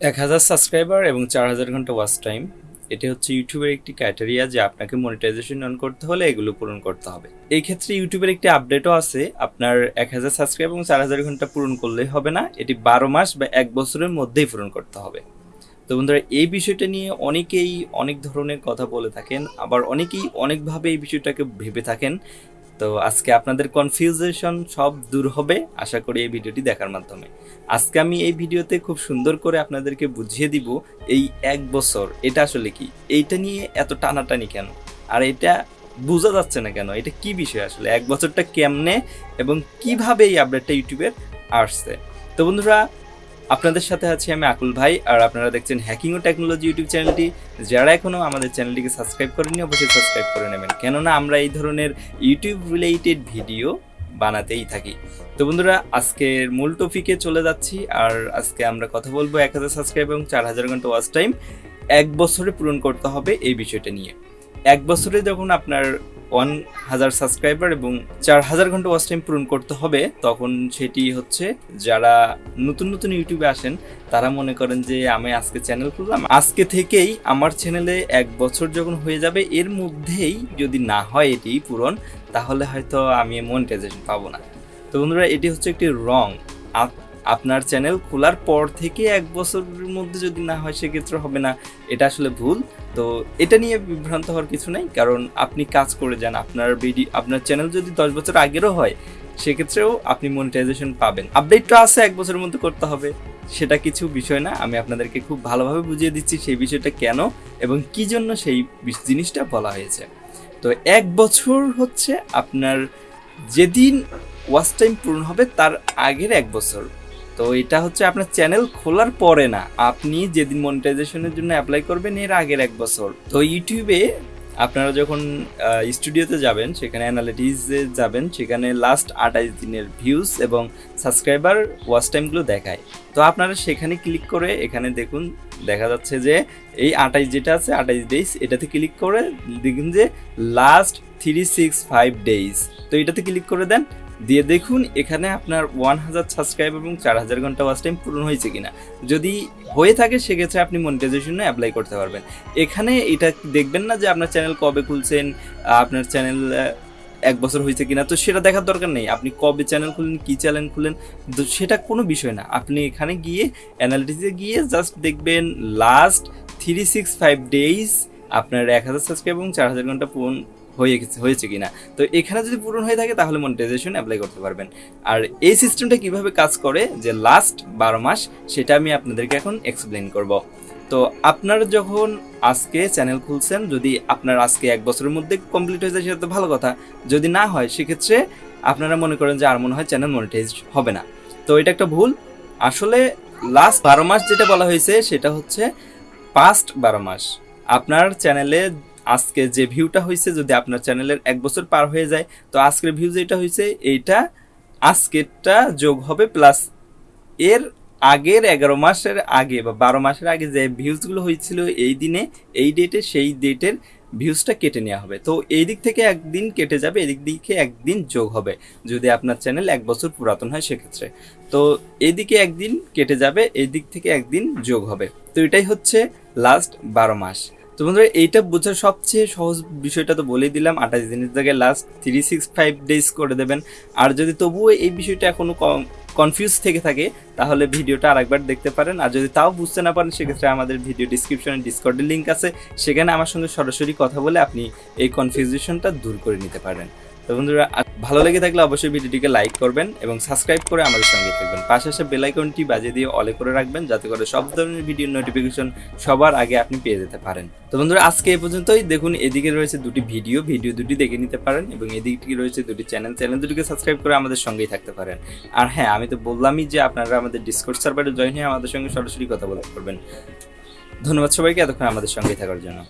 এক হাজার সাবস্ক্রাইবার এবং চার হাজার ঘণ্টা ওয়াচ টাইম এটি হচ্ছে ইউটিউবের একটি ক্রাইটেরিয়া যে আপনাকে মনিটাইজেশন অন করতে হলে এগুলো পূরণ করতে হবে। এই ক্ষেত্রে ইউটিউবের একটি আপডেটও আছে, আপনার এক হাজার সাবস্ক্রাইব এবং চার হাজার ঘণ্টা পূরণ করলেই হবে না, এটি বারো মাস বা এক বছরের মধ্যেই পূরণ করতে হবে। তো বন্ধুরা, এই বিষয়টা নিয়ে অনেকেই অনেক ধরনের কথা বলে থাকেন, আবার অনেকেই অনেকভাবে এই বিষয়টাকে ভেবে থাকেন তো আজকে আপনাদের কনফিউজেশন সব দূর হবে, আশা করি এই ভিডিওটি দেখার মাধ্যমে। আজকে আমি এই ভিডিওতে খুব সুন্দর করে আপনাদেরকে বুঝিয়ে দিব এই এক বছর, এটা আসলে কি? এইটা নিয়ে এত টানাটানি কেন? আর এটা বোঝা যাচ্ছে না কেন? এটা কি বিষয় আসলে? এক বছরটা কেমনে এবং কীভাবে এই আপডেটটা ইউটিউবের আসছে? তো বন্ধুরা আপনাদের সাথে আছি আমি আকুল ভাই, আর আপনারা দেখছেন হ্যাকিং ও টেকনোলজি ইউটিউব চ্যানেলটি। যারা এখনও আমাদের চ্যানেলটিকে সাবস্ক্রাইব করেনি অবশ্যই সাবস্ক্রাইব করে নেবেন। কেননা আমরা এই ধরনের ইউটিউব রিলেটেড ভিডিও বানাতেই থাকি। তো বন্ধুরা, আজকের মূল টপিকে চলে যাচ্ছি, আর আজকে আমরা কথা বলব এক হাজার সাবস্ক্রাইব এবং চার হাজার ঘণ্টা ওয়াচ টাইম এক বছরে পূরণ করতে হবে এই বিষয়টা নিয়ে। এক বছরে যখন আপনার ওয়ান হাজার সাবস্ক্রাইবার এবং চার হাজার ঘণ্টা ওয়াচ টাইম পূরণ করতে হবে, তখন সেটি হচ্ছে যারা নতুন নতুন ইউটিউবে আসেন, তারা মনে করেন যে আমি আজকে চ্যানেল খুললাম। আজকে থেকেই আমার চ্যানেলে এক বছর যখন হয়ে যাবে, এর মধ্যেই যদি না হয় এটি পূরণ, তাহলে হয়তো আমি মনিটাইজেশন পাবো না। তো বন্ধুরা, এটি হচ্ছে একটি রং। আপনার চ্যানেল খোলার পর থেকে এক বছরের মধ্যে যদি না হয়, সেক্ষেত্রে হবে না। এটা আসলে ভুল। তো এটা নিয়ে বিভ্রান্ত হওয়ার কিছু নেই, কারণ আপনি কাজ করে যান। আপনার ভিডিও আপনার চ্যানেল যদি দশ বছর আগেরও হয়, সেক্ষেত্রেও আপনি মনিটাইজেশন পাবেন। আপডেটটা আছে, এক বছরের মধ্যে করতে হবে। সেটা কিছু বিষয় না। আমি আপনাদেরকে খুব ভালোভাবে বুঝিয়ে দিচ্ছি সেই বিষয়টা কেন এবং কি জন্য সেই জিনিসটা বলা হয়েছে। তো এক বছর হচ্ছে আপনার যেদিন ওয়াচ টাইম পূরণ হবে, তার আগের এক বছর। তো এটা হচ্ছে আপনার চ্যানেল খোলার পরে না, আপনি যেদিন মনিটাইজেশনের জন্য অ্যাপ্লাই করবেন, এর আগের এক বছর। তো ইউটিউবে আপনারা যখন স্টুডিওতে যাবেন, সেখানে অ্যানালিটিসে যাবেন, সেখানে লাস্ট আঠাইশ দিনের ভিউজ এবং সাবস্ক্রাইবার ওয়াচ টাইমগুলো দেখায়। তো আপনারা সেখানে ক্লিক করে এখানে দেখুন, দেখা যাচ্ছে যে এই আঠাইশ যেটা আছে, আঠাইশ ডেইজ এটাতে ক্লিক করে দেখুন যে last three six five days তো এটাতে ক্লিক করে দেন দিয়ে দেখুন এখানে আপনার ওয়ান হাজার সাবস্ক্রাইব এবং চার হাজার ঘণ্টা ওয়াচ টাইম পূরণ হয়েছে কিনা। যদি হয়ে থাকে, সেক্ষেত্রে আপনি মনিটাইজেশনে অ্যাপ্লাই করতে পারবেন। এখানে এটা দেখবেন না যে আপনার চ্যানেল কবে খুলছেন আপনার চ্যানেল এক বছর হয়েছে কিনা, তো সেটা দেখার দরকার নেই। আপনি কবে চ্যানেল খুলেন কী চ্যানেল খুলেন তো সেটা কোনো বিষয় না। আপনি এখানে গিয়ে অ্যানালিটিসে গিয়ে জাস্ট দেখবেন last three six five days আপনার এক হাজার সাবস্ক্রাইব এবং চার হাজার ঘণ্টা পূরণ হয়ে হয়েছে কিনা? তো এখানে যদি পূরণ হয়ে থাকে, তাহলে মনিটাইজেশন অ্যাপ্লাই করতে পারবেন। আর এই সিস্টেমটা কীভাবে কাজ করে, যে লাস্ট বারো মাস, সেটা আমি আপনাদেরকে এখন এক্সপ্লেন করব। তো আপনারা যখন আজকে চ্যানেল খুলছেন, যদি আপনার আজকে এক বছরের মধ্যে কমপ্লিট হয়ে যায়, সেটা তো ভালো কথা। যদি না হয়, সেক্ষেত্রে আপনারা মনে করেন যে আর মনে হয় চ্যানেল মনিটাইজ হবে না। তো এটা একটা ভুল। আসলে লাস্ট বারো মাস যেটা বলা হয়েছে, সেটা হচ্ছে পাস্ট বারো মাস। আপনার চ্যানেলে আজকে যে ভিউটা হয়েছে যদি আপনার চ্যানেলের এক বছর পার হয়ে যায়, তো আজকের ভিউ যেটা হয়েছে এইটা আজকেরটা যোগ হবে প্লাস এর আগের এগারো মাসের আগে বা বারো মাসের আগে যে ভিউজগুলো হয়েছিল এই দিনে, এই ডেটে সেই ডেটের ভিউজটা কেটে নেওয়া হবে। তো এই দিক থেকে একদিন কেটে যাবে এদিক দিকে একদিন যোগ হবে যদি আপনার চ্যানেল এক বছর পুরাতন হয় সেক্ষেত্রে। তো এদিকে একদিন কেটে যাবে, এই দিক থেকে একদিন যোগ হবে। তো এটাই হচ্ছে লাস্ট বারো মাস। তো বন্ধুরা, এইটা বোঝার সবচেয়ে সহজ বিষয়টা তো বলেই দিলাম। আঠাশ দিনের জায়গায় last three six five days করে দেবেন। আর যদি তবুও এই বিষয়টা এখনও কনফিউজ থেকে থাকে, তাহলে ভিডিওটা আরেকবার দেখতে পারেন। আর যদি তাও বুঝতে না পারেন, সেক্ষেত্রে আমাদের ভিডিও ডিসক্রিপশনে ডিসকর্ডের লিঙ্ক আছে। সেখানে আমার সঙ্গে সরাসরি কথা বলে আপনি এই কনফিউজেশনটা দূর করে নিতে পারেন। তো বন্ধুরা ভালো লেগে থাকলে অবশ্যই ভিডিওটিকে লাইক করবেন এবং সাবস্ক্রাইব করে আমাদের সঙ্গে থাকবেন। পাশে আসে বেলাইকনটি বাজিয়ে দিয়ে অলে করে রাখবেন যাতে করে সব ধরনের ভিডিও নোটিফিকেশন সবার আগে আপনি পেয়ে যেতে পারেন। তো বন্ধুরা, আজকে এ পর্যন্তই। দেখুন, এদিকে রয়েছে দুটি ভিডিও। ভিডিও দুটি দেখে নিতে পারেন এবং এদিকে রয়েছে দুটি চ্যানেল চ্যানেল দুটিকে সাবস্ক্রাইব করে আমাদের সঙ্গেই থাকতে পারেন। আর হ্যাঁ আমি তো বললামই যে আপনারা আমাদের ডিসকোর্ড সার্ভারে জয়েন হয়ে আমাদের সঙ্গে সরাসরি কথা বলতে পারবেন ধন্যবাদ সবাইকে এতক্ষণ আমাদের সঙ্গেই থাকার জন্য।